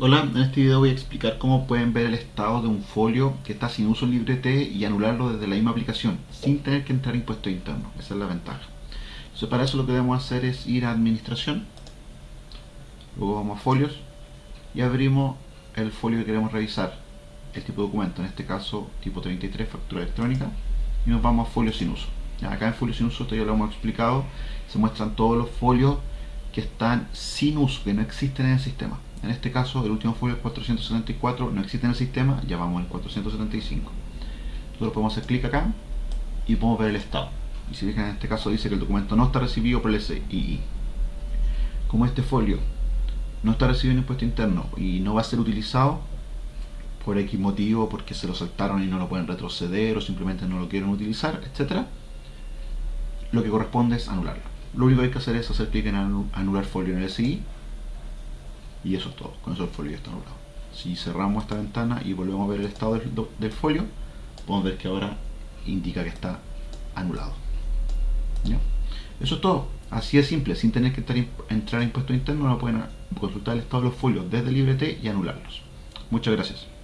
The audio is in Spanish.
Hola, en este video voy a explicar cómo pueden ver el estado de un folio que está sin uso en LibreT y anularlo desde la misma aplicación sin tener que entrar a impuesto interno. Esa es la ventaja. Entonces para eso lo que debemos hacer es ir a administración, luego vamos a folios y abrimos el folio que queremos revisar, el tipo de documento, en este caso tipo 33, factura electrónica, y nos vamos a folios sin uso. acá en folios sin uso, esto ya lo hemos explicado, se muestran todos los folios están sin uso, que no existen en el sistema. En este caso, el último folio es 474, no existe en el sistema, ya vamos al 475. Nosotros podemos hacer clic acá y podemos ver el estado. Y si fijan, en este caso dice que el documento no está recibido por el SII. Como este folio no está recibido en impuesto interno y no va a ser utilizado por X motivo, porque se lo saltaron y no lo pueden retroceder o simplemente no lo quieren utilizar, etc. Lo que corresponde es anularlo. Lo único que hay que hacer es hacer clic en anular folio en el SI y eso es todo, con eso el folio ya está anulado. Si cerramos esta ventana y volvemos a ver el estado del, folio, podemos ver que ahora indica que está anulado. Eso es todo, así es simple, sin tener que entrar a impuesto interno, pueden consultar el estado de los folios desde LibreT y anularlos. Muchas gracias.